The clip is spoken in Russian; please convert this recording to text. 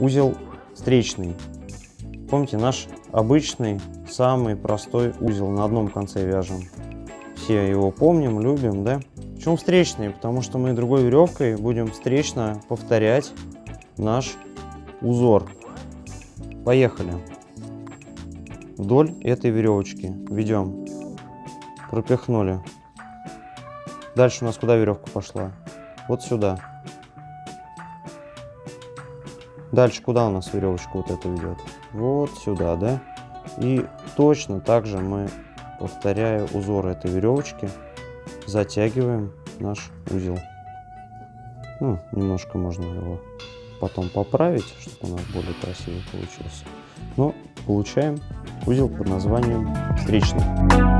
узел встречный. Помните, наш обычный, самый простой узел на одном конце вяжем. Все его помним, любим, да? Почему встречный? Потому что мы другой веревкой будем встречно повторять наш узор. Поехали. Вдоль этой веревочки ведем. Пропихнули. Дальше у нас куда веревка пошла? Вот сюда. Дальше куда у нас веревочка вот эта ведет? Вот сюда, да? И точно так же мы, повторяя узор этой веревочки, затягиваем наш узел. Ну, немножко можно его потом поправить, чтобы у нас более красиво получился. Но получаем узел под названием встречный.